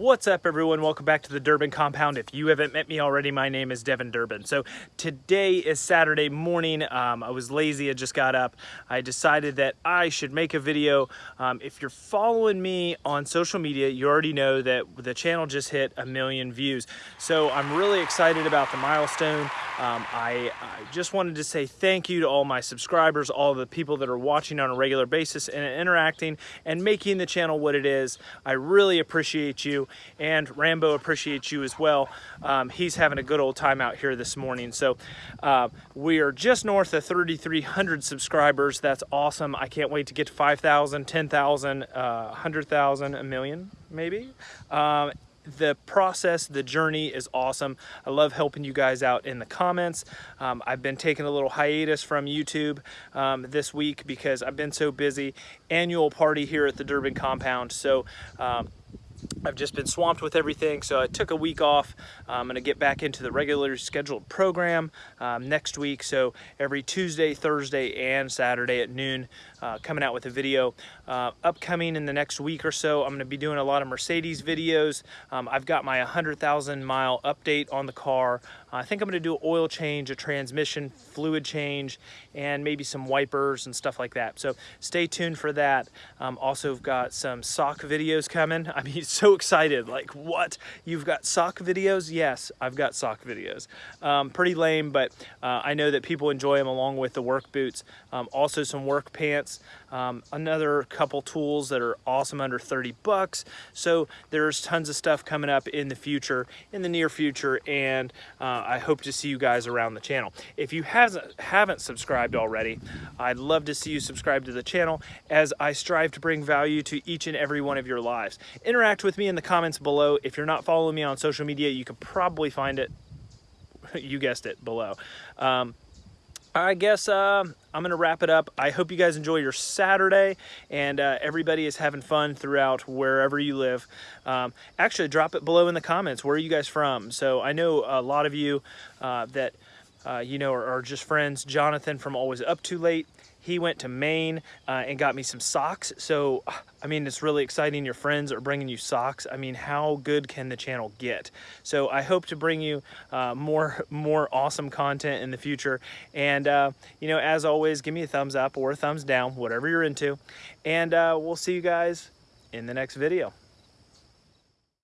What's up everyone? Welcome back to the Durbin Compound. If you haven't met me already, my name is Devin Durbin. So today is Saturday morning. Um, I was lazy, I just got up. I decided that I should make a video. Um, if you're following me on social media, you already know that the channel just hit a million views. So I'm really excited about the milestone. Um, I, I, just wanted to say thank you to all my subscribers, all the people that are watching on a regular basis and interacting and making the channel what it is. I really appreciate you and Rambo appreciates you as well. Um, he's having a good old time out here this morning. So uh, we are just north of 3,300 subscribers. That's awesome. I can't wait to get to 5,000, 10,000, uh, 100,000, a million maybe. Um, the process, the journey is awesome. I love helping you guys out in the comments. Um, I've been taking a little hiatus from YouTube um, this week because I've been so busy. Annual party here at the Durbin compound. So um, I've just been swamped with everything, so I took a week off. I'm going to get back into the regular scheduled program um, next week. So every Tuesday, Thursday, and Saturday at noon, uh, coming out with a video. Uh, upcoming in the next week or so, I'm going to be doing a lot of Mercedes videos. Um, I've got my 100,000 mile update on the car. I think I'm going to do an oil change, a transmission fluid change, and maybe some wipers and stuff like that. So stay tuned for that. Um, also got some sock videos coming. I mean, so excited. Like, what? You've got sock videos? Yes, I've got sock videos. Um, pretty lame, but uh, I know that people enjoy them along with the work boots. Um, also some work pants. Um, another couple tools that are awesome under 30 bucks. So there's tons of stuff coming up in the future, in the near future, and uh, I hope to see you guys around the channel. If you hasn't, haven't subscribed already, I'd love to see you subscribe to the channel as I strive to bring value to each and every one of your lives. Interact with me in the comments below. If you're not following me on social media, you can probably find it, you guessed it, below. Um, I guess uh, I'm going to wrap it up. I hope you guys enjoy your Saturday and uh, everybody is having fun throughout wherever you live. Um, actually, drop it below in the comments. Where are you guys from? So I know a lot of you uh, that, uh, you know, are, are just friends. Jonathan from Always Up Too Late he went to Maine uh, and got me some socks. So, I mean, it's really exciting. Your friends are bringing you socks. I mean, how good can the channel get? So I hope to bring you uh, more, more awesome content in the future. And, uh, you know, as always, give me a thumbs up or a thumbs down, whatever you're into. And uh, we'll see you guys in the next video.